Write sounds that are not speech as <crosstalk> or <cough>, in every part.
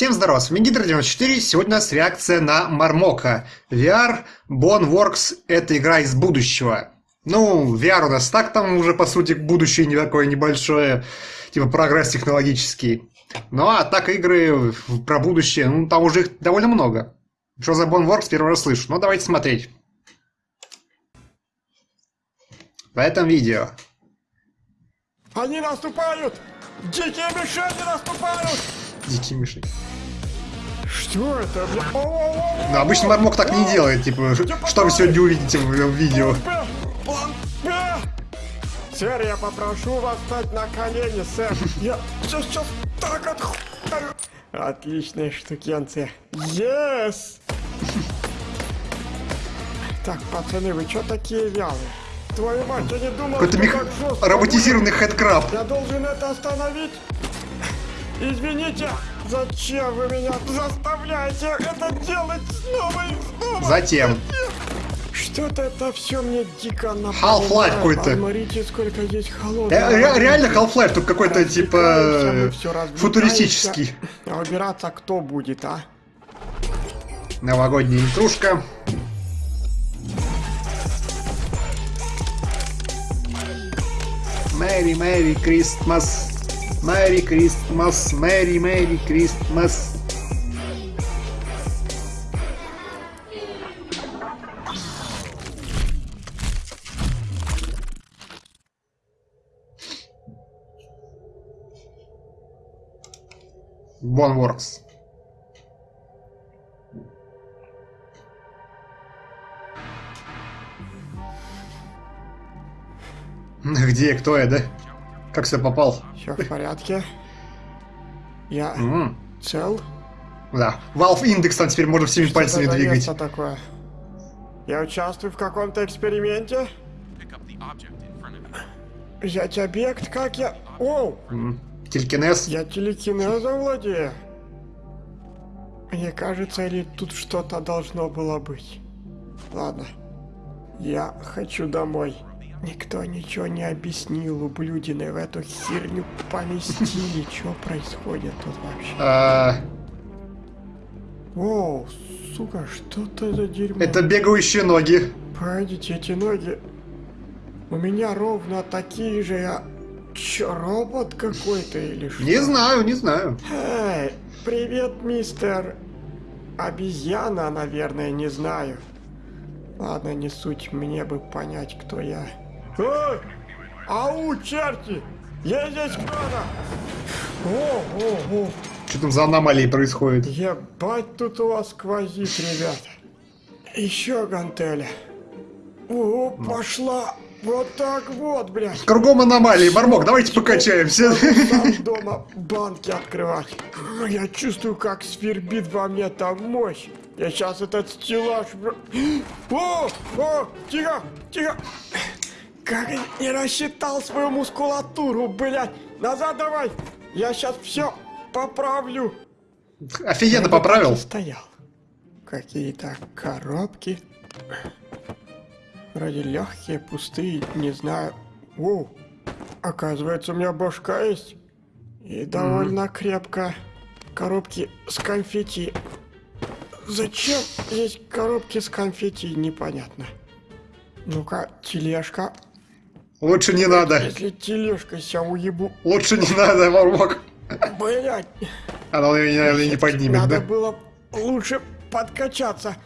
Всем здорова, с вами Гидро94, сегодня у нас реакция на Мармока. VR Boneworks — это игра из будущего. Ну, VR у нас так там уже, по сути, будущее не такое небольшое, типа прогресс технологический. Ну, а так игры про будущее, ну, там уже их довольно много. Что за Boneworks, первый раз слышу. Ну, давайте смотреть. В этом видео. Они наступают! Дикие мишени наступают! Дикие мишени. Что это, Ну, обычно Мармок так не делает, типа, что вы сегодня увидите в в видео. Сэр, я попрошу вас встать на колени, сэр. Я сейчас, сейчас так отхуярю. Отличная штукенция. Yes! Так, пацаны, вы что такие вялые? Твою мать, я не думал, что мех... роботизированный хэдкраб. Я должен это остановить? Извините, зачем вы меня заставляете это делать снова и снова? Затем. Что-то это все мне дико напоминает. Half-Life какой-то. Смотрите, сколько здесь холодного. Ре- ре- реально Half-Life тут какой-то типа развлекаемся. футуристический. А убираться кто будет, а? Новогодняя интрушка. Мэри, Мэри, Кристмас. Мэри, Кристмас. Мэри, Мэри, Кристмас. Boneworks. Где, кто я, да? Как сюда попал? Все в порядке. Я М, цел. Да. Valve Index там теперь можно всеми пальцами Что за двигать. место такое? Я участвую в каком-то эксперименте? Взять объект, как я... Оу! М, Телекинез. Я телекинезом владею. Мне кажется, или тут что-то должно было быть. Ладно. Я хочу домой. Никто ничего не объяснил, ублюдины в эту херню поместили. <laughs> Что происходит тут вообще? А, Оу, сука, что это за дерьмо? это бегающие ноги. Погодите, эти ноги... У меня ровно такие же, я... Чё, робот какой-то или что? Не знаю, не знаю. Эй, привет, мистер... Обезьяна, наверное, не знаю. Ладно, не суть, мне бы понять, кто я. Эй! Ау, черти! Я здесь кто-то! О, о, о! Что там за аномалии происходит? Ебать тут у вас сквозит, ребята. Еще гантеля. О, пошла! Вот так вот, блядь! Кругом аномалии. Мармок, давайте покачаемся. Сам дома банки открывать. Я чувствую, как свербит во мне там мощь. Я сейчас этот стеллаж... О! О! Тихо! Тихо! Как я не рассчитал свою мускулатуру, блядь! Назад давай! Я сейчас все поправлю. Офигенно Я поправил. Стоял. Какие-то коробки. Вроде легкие, пустые, не знаю. О, оказывается, у меня башка есть. И довольно крепко. Коробки с конфетти. Зачем здесь коробки с конфетти, непонятно. Ну-ка, тележка. Лучше не надо. Если тележка себя уебу... Лучше не надо, Мармок. Блять, Она меня, наверное, не поднимет, Надо да? было лучше подкачаться.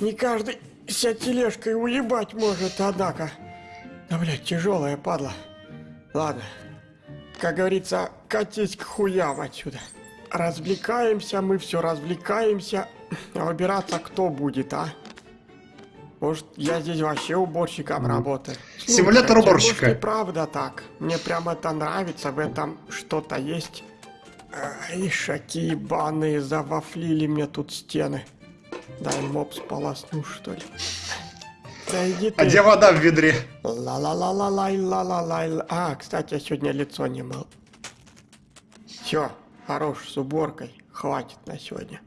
Не каждый себя тележкой уебать может, однако. Да, блядь, тяжелая падла. Ладно. Как говорится, катись к хуям отсюда. Развлекаемся, мы все развлекаемся. А убираться кто будет, а? Может, я здесь вообще уборщиком работаю? Симулятор уборщика. Может, и правда так. Мне прям это нравится, в этом что-то есть. Ай, шаки ебаные, завафлили мне тут стены. Дай мопс полосну, что ли. Да иди ты. А где вода в ведре? Ла-ла-ла-ла-лай, ла-ла-лай. А, кстати, я сегодня лицо не мыл. Все, хорош с уборкой. Хватит на сегодня.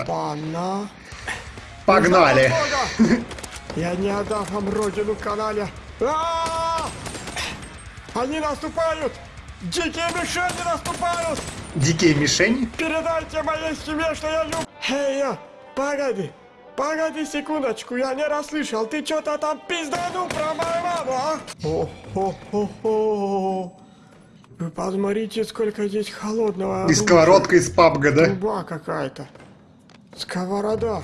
Опа-на. Погнали. <laughs> Я не отдам вам родину канале. А! Они наступают! Дикие мишени наступают! Дикие мишени? Передайте моей семье, что я люблю... Эй, я, погоди, погоди секундочку, я не расслышал. Ты что-то там пизданул про мою маму, а? О-хо-хо-хо. Вы посмотрите, сколько здесь холодного И сковородка из пабга, да? Труба какая-то. Сковорода.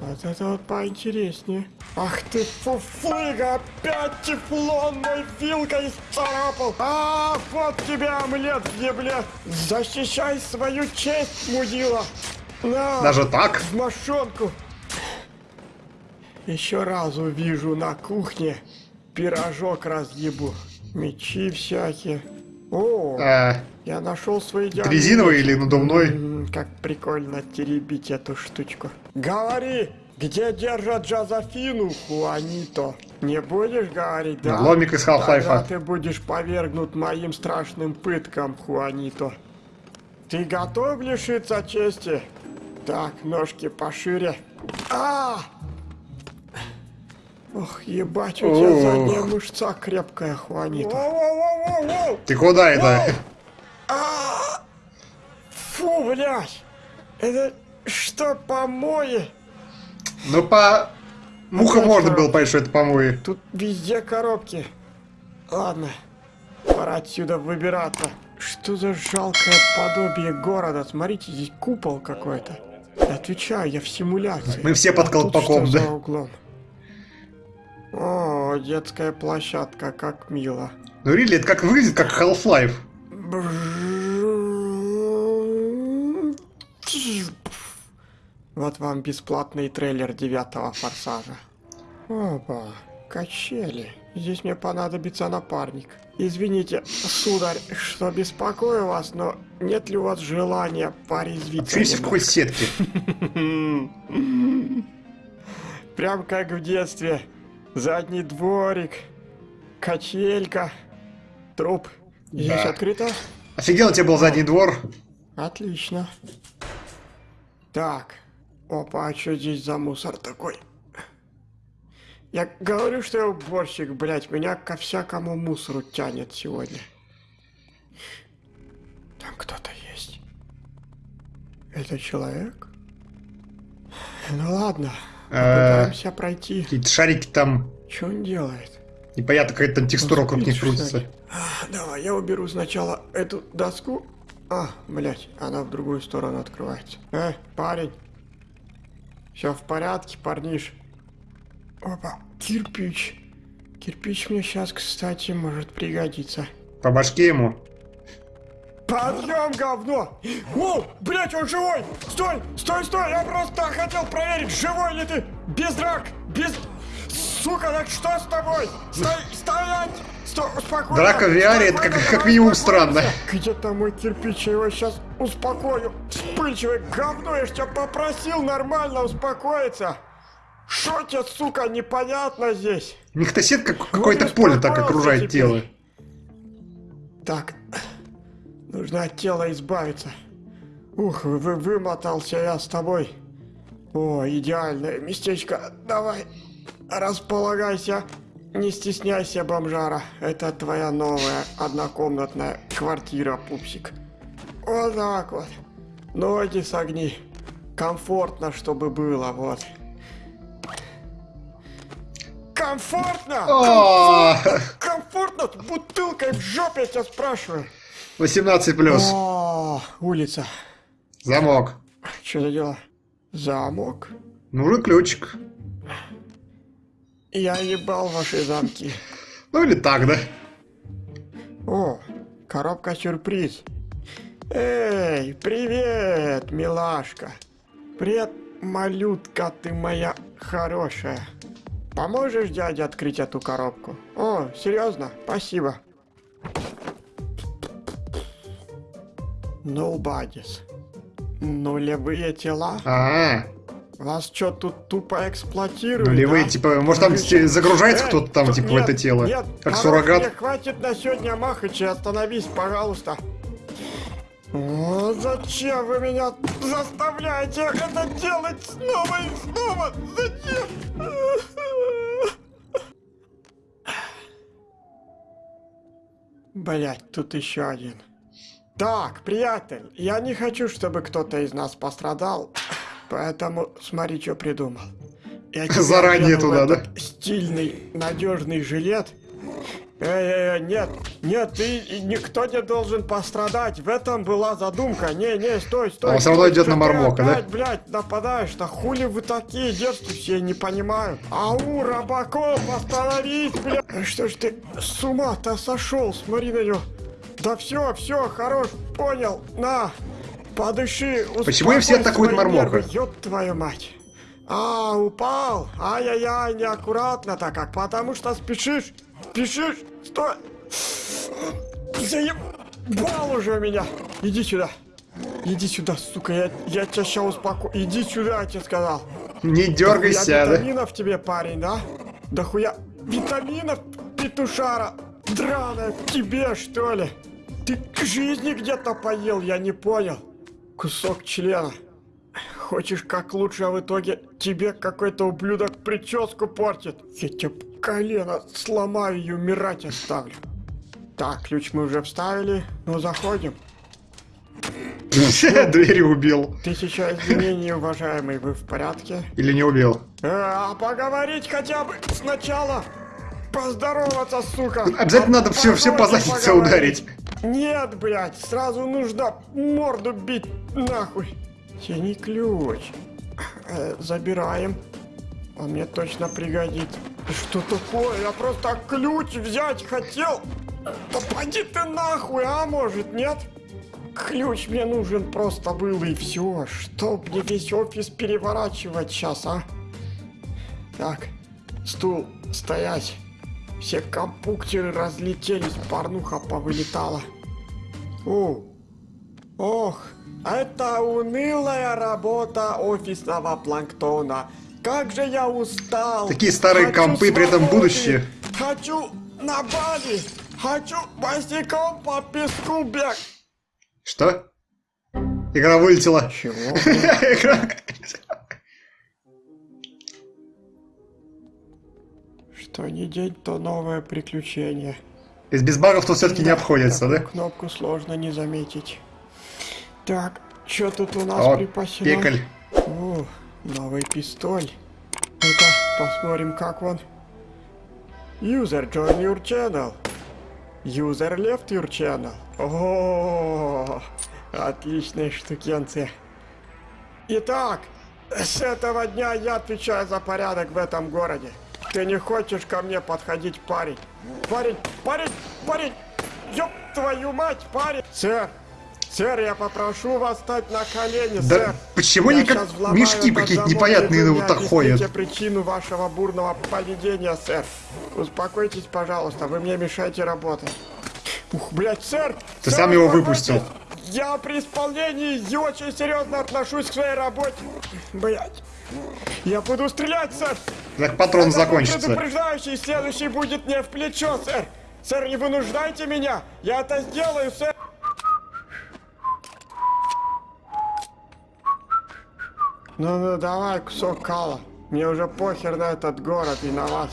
Вот это вот поинтереснее. Ах ты фуфлыга, опять тефлонной вилкой царапал. А, вот тебе омлет в ебле. Защищай свою честь, мудила. На, Даже так? в мошонку. Еще раз увижу на кухне, пирожок разъебу. Мечи всякие. О, А, я нашел свой идеальный резиновый или надувной? М, Как прикольно теребить эту штучку. Говори, где держат Джозефину, Хуанито? Не будешь говорить, да? Ломик из Half-Life. ты будешь повергнут моим страшным пыткам, Хуанито. Ты готов лишиться чести? Так, ножки пошире. А! Ох, ебать, у тебя задняя мышца крепкая, Хуанито. Воу-воу-воу-воу! Ты куда это? А! Фу, блядь! Это что, помои? Ну, по... Муха можно было понять, что это помои. Тут везде коробки. Ладно, пора отсюда выбираться. Что за жалкое подобие города? Смотрите, здесь купол какой-то. Отвечаю, я в симуляции. Мы все под А тут колпаком, что да? за углом? О, детская площадка, как мило. Ну, Рилли, это как выглядит, как Half-Life. Вот вам бесплатный трейлер девятого форсажа. Опа, качели. Здесь мне понадобится напарник. Извините, сударь, что беспокою вас, но нет ли у вас желания порезвиться Вообще в какой сетке? Прям как в детстве. Задний дворик, качелька, труп. Здесь Да. открыто? Офигенно, у тебя был задний двор. Отлично. Так. Опа, а что здесь за мусор такой? Я говорю, что я уборщик, блядь, меня ко всякому мусору тянет сегодня. Там кто-то есть. Это человек? Ну ладно, Э, попытаемся пройти. Какие-то шарики там. Что он делает? Непонятно, какая-то там текстура вокруг них крутится. А, Давай, я уберу сначала эту доску. А, блять, она в другую сторону открывается. Э, парень. Все в порядке, парниш. Опа, кирпич. Кирпич мне сейчас, кстати, может пригодиться. По башке ему. Подъем, говно! О, блять, он живой! Стой, стой, стой! Я просто хотел проверить, живой ли ты! Без драк! Без... Сука, так что с тобой? Стой, стоять! Стой, успокойся! Драка в VR это как- как минимум странно. Где там мой кирпич? Я его сейчас успокою. Вспыльчивое говно, я ж тебя попросил нормально успокоиться. Что тебе, сука, непонятно здесь? Сетка как- какое-то Ну, поле так окружает теперь. тело. Так, нужно от тела избавиться. Ух, вы вымотался я с тобой. О, идеальное местечко. Давай, располагайся. Не стесняйся, бомжара. Это твоя новая однокомнатная квартира, пупсик. Вот так вот. Ноги согни. Комфортно, чтобы было, вот. Комфортно! Комфортно с бутылкой в жопе, я тебя спрашиваю. 18 плюс. О, улица. Замок. Что за дело? Замок? Нужен ключик. Я ебал ваши замки. Ну или так, да? О, коробка сюрприз. Эй, привет, милашка. Привет, малютка ты моя хорошая. Поможешь дяде открыть эту коробку? О, серьезно? Спасибо. Nobodies. Нулевые тела? А, Вас что, тут тупо эксплуатируют, нулевые, да? типа, может там Ключи. загружается Эй, кто-то там, тут типа, в нет, это тело? Нет, Как хорош, суррогат? мне хватит на сегодня махачи, остановись, пожалуйста. О, зачем вы меня заставляете это делать снова и снова? Зачем? Блять, тут еще один. Так, приятель, я не хочу, чтобы кто-то из нас пострадал, поэтому смотри, что придумал. Я <laughs> Заранее туда, да? Стильный, надежный жилет. Эй, нет, нет, ты никто не должен пострадать. В этом была задумка. Не, не, стой, стой. А он всё равно идет на ты Мармока, да? опять, блядь, нападаешь-то? Хули вы такие дерзкие, не понимаю. Ау, Рабаков, остановись, блядь. Что ж ты с ума-то сошел? Смотри на него. Да все, все, хорош, понял. На, подыши, Почему им все атакуют Мармока? Ёб твою мать. А, упал. Ай-яй-яй, неаккуратно-то как, потому что спешишь. Спешишь. Стой. Заебал уже меня. Иди сюда. Иди сюда, сука, я, я тебя сейчас успокою. Иди сюда, я тебе сказал. Не Я дергайся, да? витаминов тебе, парень, да? Да хуя витаминов, петушара, драная, тебе, что ли? Ты к жизни где-то поел, я не понял. Кусок члена. Хочешь как лучше, а в итоге тебе какой-то ублюдок прическу портит. Я тебе колено сломаю и умирать оставлю. Так, ключ мы уже вставили, ну заходим. <laughs> Двери убил. Тысяча извинений, уважаемый, вы в порядке? Или не убил? Э, А поговорить хотя бы сначала. Поздороваться, сука. Обязательно надо всё- всё по заднице ударить. Нет, блядь, сразу нужно морду бить нахуй. Тяни ключ. Э, забираем. Он мне точно пригодится. Что такое? Я просто ключ взять хотел. Да поди ты нахуй, а может нет? Ключ мне нужен просто был и все. Что мне весь офис переворачивать сейчас, а? Так, стул, стоять. Все компьютеры разлетелись, порнуха повылетала. О, ох, это унылая работа офисного планктона. Как же я устал. Такие старые Хочу компы, при этом свободы. будущее. Хочу на Бали. Хочу босиком по песку бег. Что? Игра вылетела. Чего? <laughs> Игра- Что не день, то новое приключение. Из без багов тут все-таки не обходится, да? Кнопку сложно не заметить. Так, что тут у нас О, припасено? пекаль. О, новый пистоль. Ну-ка, посмотрим, как он. User join your channel. User left your channel. О, отличная штукенция. Итак, с этого дня я отвечаю за порядок в этом городе. Ты не хочешь ко мне подходить, парень? Парень, парень, парень! Ёб твою мать, парень! Сэр, сэр, я попрошу вас стать на колени, Да сэр. почему они как мешки какие-то непонятные вы вот так ходят? причину вашего бурного поведения, сэр. Успокойтесь, пожалуйста, вы мне мешаете работать. Ух, блядь, сэр! Ты сэр, сам его выпустил. Я при исполнении и очень серьезно отношусь к своей работе. Блядь. Я буду стрелять, сэр! Так патрон закончится. предупреждающий, следующий будет не в плечо, сэр! Сэр, не вынуждайте меня! Я это сделаю, сэр! Ну-ну, давай, кусок кала. Мне уже похер на этот город и на вас.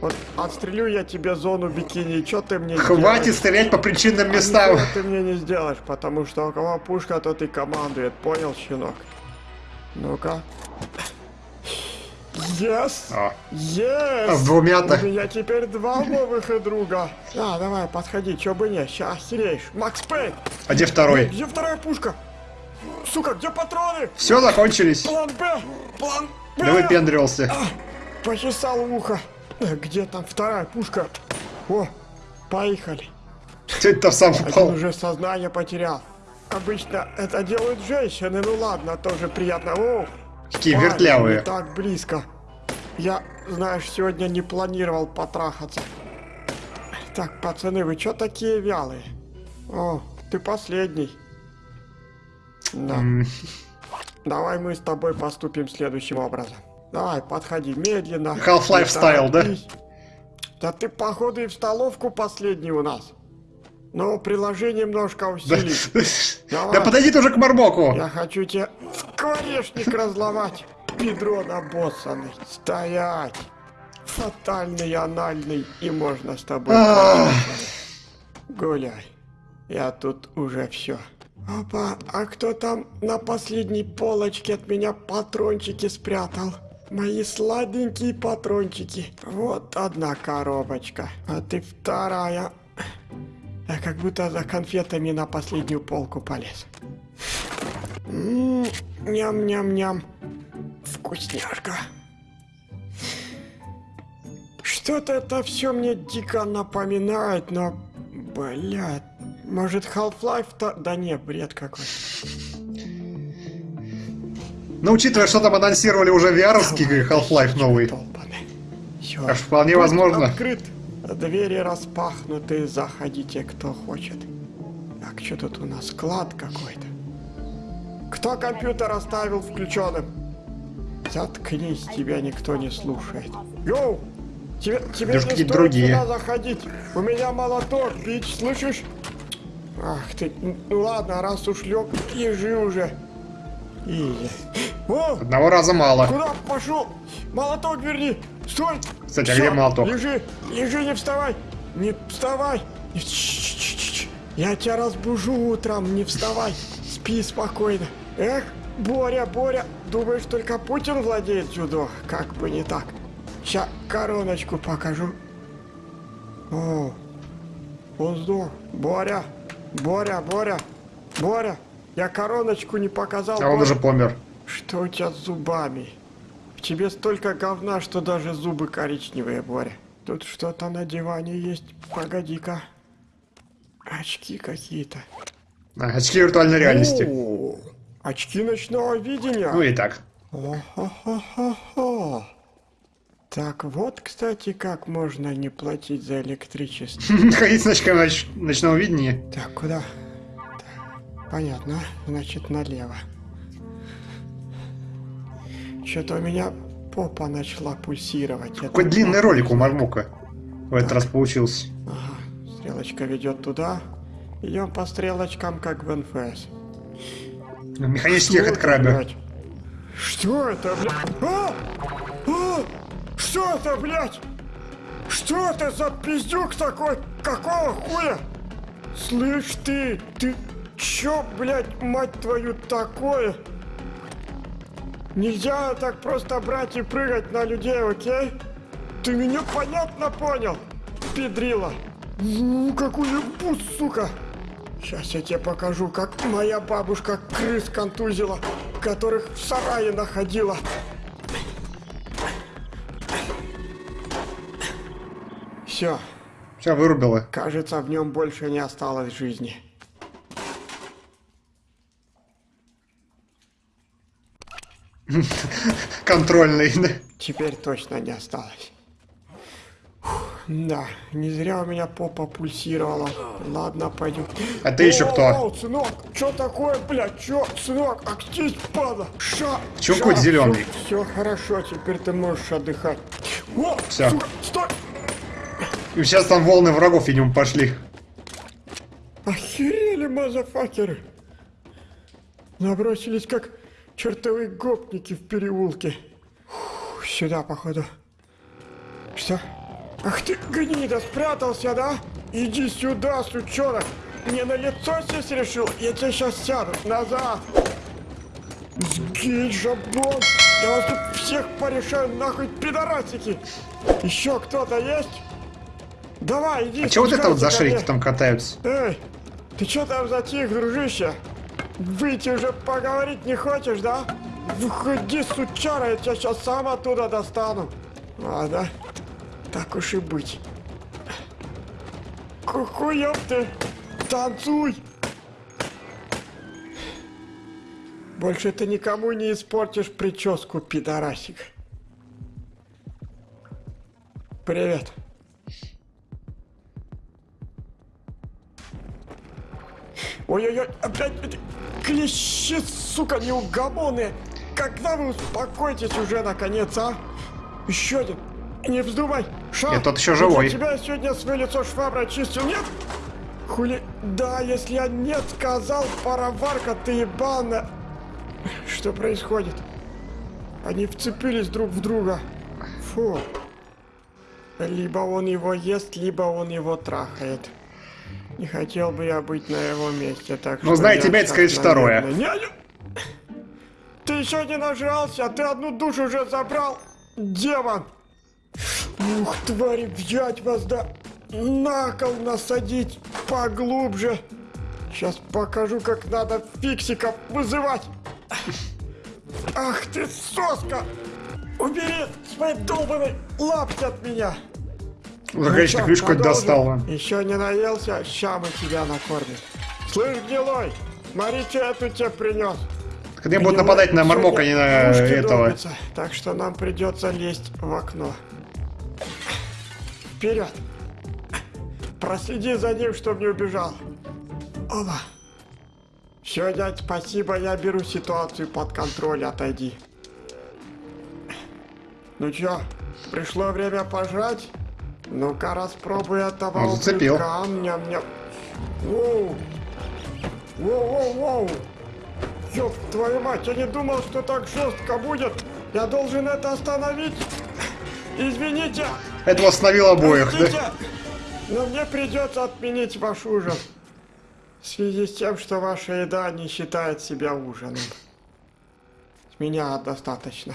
Вот отстрелю я тебе зону бикини, что ты мне Хватит сделаешь? стрелять по причинным А местам. ничего ты мне не сделаешь, потому что у кого пушка, тот и командует. Понял, щенок? Ну-ка. Yes! О, Yes! А с двумя-то? У меня теперь два новых и друга. А, давай, подходи, чё бы не, ща охереешь. Макс Пейн! а где второй? Где вторая пушка? Сука, где патроны? Все, закончились. План Б! План Б! Да выпендривался. Почесал ухо. Где там вторая пушка? О, поехали. Что это сам Один упал? уже сознание потерял. Обычно это делают женщины, ну ладно, тоже приятно. О, Парень, вертлявые. так близко. Я, знаешь, сегодня не планировал потрахаться. Так, пацаны, вы чё такие вялые? О, ты последний. Да. Давай мы с тобой поступим следующим образом. Давай, подходи медленно. Half-Life стайл, да? Да ты, походу, и в столовку последний у нас. Но приложение немножко Да. Давай. да подойди ты уже к Мармоку. Я хочу тебе скворечник разломать. Бедро набоссанный. Стоять. Фатальный, анальный. И можно с тобой. Поехать. гуляй. Я тут уже все. Опа, а кто там на последней полочке от меня патрончики спрятал? Мои сладенькие патрончики. Вот одна коробочка, а ты вторая. Я как будто за конфетами на последнюю полку полез. Ням-ням-ням. Вкусняшка. Что-то это все мне дико напоминает, но, блядь, может Half-Life-то... Да не, бред какой. Но учитывая, что там анонсировали уже VR-овский Half-Life новый, Все. аж вполне возможно. Открыт. Двери распахнуты, заходите, кто хочет. Так, что тут у нас? Склад какой-то. Кто компьютер оставил включенным? Заткнись, тебя никто не слушает. Йоу! Тебе, тебе Даже не стоит другие. сюда заходить. У меня молоток, бич, слышишь? Ах ты, ну ладно, раз уж лег, ежи уже. Изи. О, Одного раза мало. Куда пошел? Молоток верни! Стой! Кстати, а где молоток? Лежи! Лежи, не вставай! Не вставай! Не- Ч-ч-ч-ч. Я тебя разбужу утром, не вставай! Спи спокойно! Эх, Боря, Боря! Думаешь, только Путин владеет дзюдо? Как бы не так. Ща короночку покажу. О, он сдох. Боря! Боря, Боря! Боря! Я короночку не показал. А он Боря. уже помер. Что у тебя с зубами? Тебе столько говна, что даже зубы коричневые, Боря. Тут что-то на диване есть. Погоди-ка. Очки какие-то. А, очки виртуальной реальности. О, очки ночного видения. Ну и так. О-хо-хо-хо-хо. Так вот, кстати, как можно не платить за электричество. <laughs> Ходить с очками ноч- ночного видения. Так, куда? Так, понятно, значит налево. Что-то у меня попа начала пульсировать. Какой длинный ролик у Мармука в этот раз получился. Ага, стрелочка ведет туда. Идем по стрелочкам, как в НФС. Механический это, краба. Что это, блядь? А! А! Что это, блядь? Что это за пиздюк такой? Какого хуя? Слышь ты, ты чё, блядь, мать твою, такое? Нельзя так просто брать и прыгать на людей, окей? Ты меня понятно понял, педрила? Ну, какой бус, сука! Сейчас я тебе покажу, как моя бабушка крыс контузила, которых в сарае находила. Все, Все вырубило. кажется, в нем больше не осталось жизни. <laughs> Контрольный. да. Теперь точно не осталось. Фух, Да, не зря у меня попа пульсировала. Ладно, пойдем. А ты еще кто? О, сынок, что такое, блядь, что, сынок, актись, падла. Ша, Чё ша, кот зелёный? Все хорошо, теперь ты можешь отдыхать. О, Всё. сука, стой. И сейчас там волны врагов, видимо, пошли. Охерели, мазафакеры. Набросились, как чертовы гопники в переулке. Фух, сюда, походу. Что? Ах ты, гнида, спрятался, да? Иди сюда, сучонок. Мне на лицо сесть решил? Я тебе сейчас сяду. Назад. Сгинь, жабон. Я вас тут всех порешаю, нахуй, пидорасики. Еще кто-то есть? Давай, иди. А чего вот это вот за шарики там катаются? Эй, ты чё там затих, дружище? Выйти уже поговорить не хочешь, да? Выходи, сучара, я тебя сейчас сам оттуда достану. Ладно, так уж и быть. Кухуёб ты, танцуй! Больше ты никому не испортишь прическу, пидорасик. Привет. Ой-ой-ой, опять клещи, сука, неугомонные. Когда вы успокойтесь уже, наконец, а? Еще один. Не вздумай. Ша, Я тот ещё я живой. тебя сегодня свое лицо шваброй чистил, нет? Хули... Да, если я нет сказал, пароварка, ты ебаная. Что происходит? Они вцепились друг в друга. Фу. Либо он его ест, либо он его трахает. Не хотел бы я быть на его месте, так Ну, что знаете, я тебя это, скорее, второе. не- не- <coughs> Ты еще не нажрался, ты одну душу уже забрал, демон! Ух, твари, взять вас, да на кол насадить поглубже. Сейчас покажу, как надо фиксиков вызывать. Ах ты, соска! Убери свои долбаные лапки от меня! Ну, конечно, крышку хоть достал. Еще не наелся, ща мы тебя накормим. Слышь, гнилой, тут тебе принес. Так Они будут нападать на Мармока, а не на этого. Так что нам придется лезть в окно. Вперед! Проследи за ним, чтобы не убежал. Оба. Все, дядь, спасибо, я беру ситуацию под контроль, отойди. Ну чё, пришло время пожрать? Ну-ка, распробуй этого Он зацепил. ублюдка. Ням-ням. Воу. Воу-воу-воу. Ёб твою мать, я не думал, что так жестко будет. Я должен это остановить. Извините. Это восстановил обоих, Простите, да? но мне придется отменить ваш ужин. В связи с тем, что ваша еда не считает себя ужином. С меня достаточно.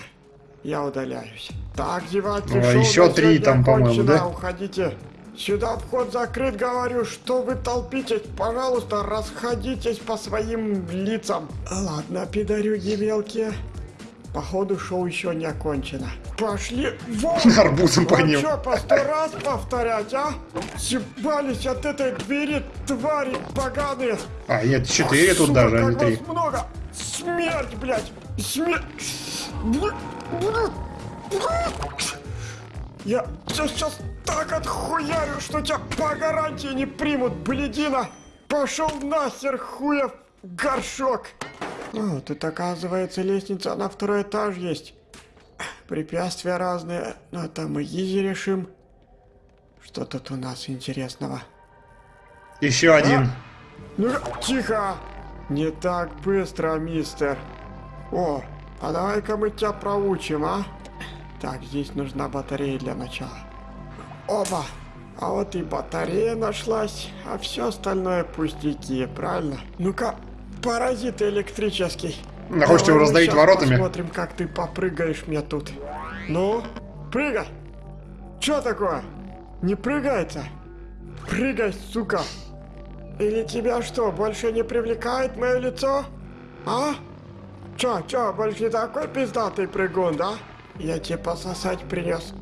Я удаляюсь. Так, зевать, О, шоу еще три там, по-моему, да? Уходите. Сюда вход закрыт, говорю. Что вы толпитесь? Пожалуйста, расходитесь по своим лицам. Ладно, пидорюги мелкие. Походу, шоу еще не окончено. Пошли вон! <laughs> Арбузом по ним. что, по сто раз повторять, а? Съебались от этой двери, твари поганые! А, нет, четыре тут Сука, даже, а не три. много! Смерть, блядь! Смерть! Я тебя сейчас так отхуярю, что тебя по гарантии не примут, блядина! Пошел нахер, хуев горшок! О, тут, оказывается, лестница на второй этаж есть. Препятствия разные, но это мы изи решим. Что тут у нас интересного? Еще один. Ну, тихо! Не так быстро, мистер. О, а давай-ка мы тебя проучим, а? Так, здесь нужна батарея для начала. Оба! А вот и батарея нашлась, а все остальное пустяки, правильно? Ну-ка, паразит электрический. А хочешь его раздавить воротами? Посмотрим, как ты попрыгаешь мне тут. Ну, прыгай! Чё такое? Не прыгается? Прыгай, сука! Или тебя что, больше не привлекает мое лицо? А? Чё, чё, больше не такой пиздатый прыгун, да? Я тебе пососать принес.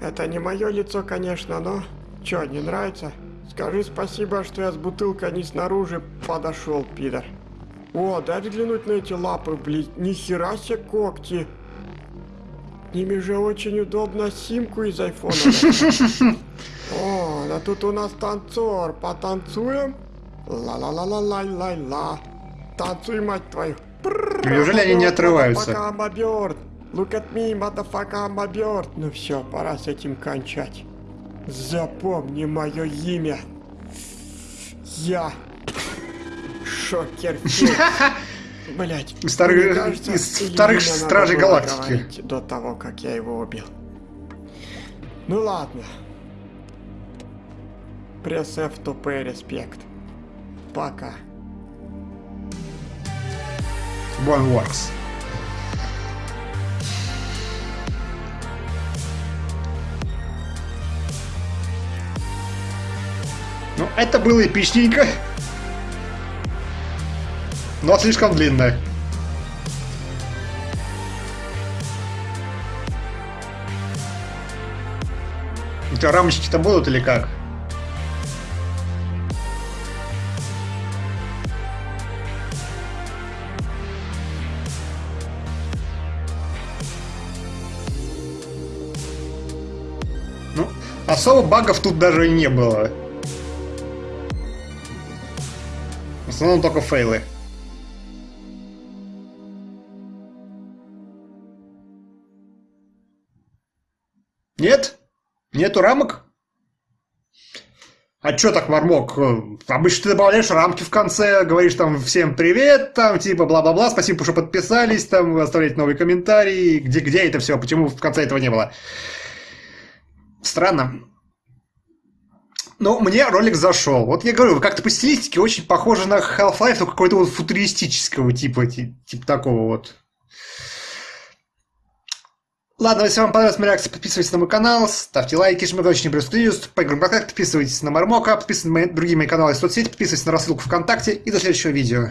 Это не мое лицо, конечно, но... Чё, не нравится? Скажи спасибо, что я с бутылкой не снаружи подошел, пидор. О, дай взглянуть на эти лапы, блин. Нихера себе когти. Ними же очень удобно симку из айфона. <laughs> О, да тут у нас танцор. Потанцуем? Ла-ла-ла-ла-ла-ла-ла. Танцуй, мать твою. Неужели они не отрываются? Look at me, motherfucker, I'm a bird. Ну все, пора с этим кончать. Запомни мое имя. Я Шокер <laughs> Блять. Старых- из вторых Стражей Галактики. До того, как я его убил. Ну ладно. Пресс F pay respect. Пока. Boneworks. Ну, это было эпичненько. Но слишком длинно. У тебя рамочки-то будут или как? Особо багов тут даже и не было. В основном только фейлы. Нет? Нету рамок? А чё так, Мармок? Э, Обычно ты добавляешь рамки в конце, говоришь там всем привет, там типа бла-бла-бла, спасибо, что подписались, там оставляете новые комментарии. Где, где это все? Почему в конце этого не было? Странно. Ну, мне ролик зашел. Вот я говорю, как-то по стилистике очень похоже на Half-Life, только какой-то вот футуристического типа, ти- типа такого вот. Ладно, если вам понравилась моя реакция, подписывайтесь на мой канал, ставьте лайки, жмите очень плюс по играм подписывайтесь на Мармока, подписывайтесь на мои, другие мои каналы и соцсети, подписывайтесь на рассылку ВКонтакте и до следующего видео.